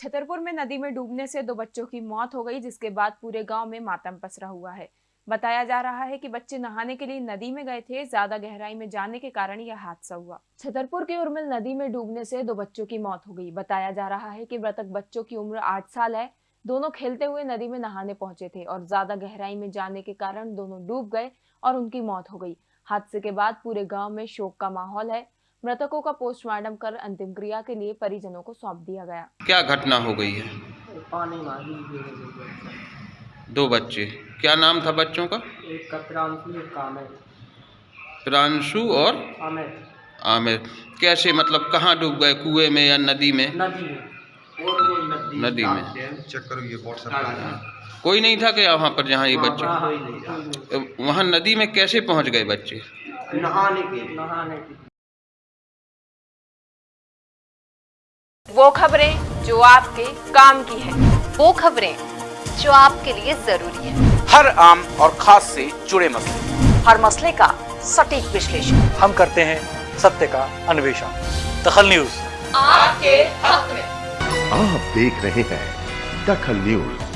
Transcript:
छतरपुर में नदी में डूबने से दो बच्चों की मौत हो गई, जिसके बाद पूरे गाँव में मातम पसरा हुआ है। बताया जा रहा है कि बच्चे नहाने के लिए नदी में गए थे, ज़्यादा गहराई में जाने के कारण यह हादसा हुआ। छतरपुर के उर्मिल नदी में डूबने से दो बच्चों की मौत हो गई। बताया जा रहा है कि मृतक बच्चों की उम्र आठ साल है। दोनों खेलते हुए नदी में नहाने पहुँचे थे और ज़्यादा गहराई में जाने के कारण दोनों डूब गए और उनकी मौत हो गई। हादसे के बाद पूरे गाँव में शोक का माहौल है। मृतकों का पोस्टमार्टम कर अंतिम क्रिया के लिए परिजनों को सौंप दिया गया। क्या घटना हो गई है? पानी में गिर गए दो बच्चे। क्या नाम था बच्चों का? एक का प्रांशु एक का अमित प्रांशु और? अमित आमिर। कैसे मतलब कहाँ डूब गए? कुएँ में या नदी में? नदी में। नदी नदी में। चेक करो ये कोई नहीं था क्या वहाँ पर जहाँ ये बच्चे? हाँ, कोई नहीं। वहाँ नदी में कैसे पहुँच गए बच्चे? नहाने के नहाने के वो खबरें जो आपके काम की है। वो खबरें जो आपके लिए ज़रूरी है। हर आम और खास से जुड़े मसले। हर मसले का सटीक विश्लेषण। हम करते हैं सत्य का अन्वेषण। दखल न्यूज़। आपके हक में। आप देख रहे हैं दखल न्यूज़।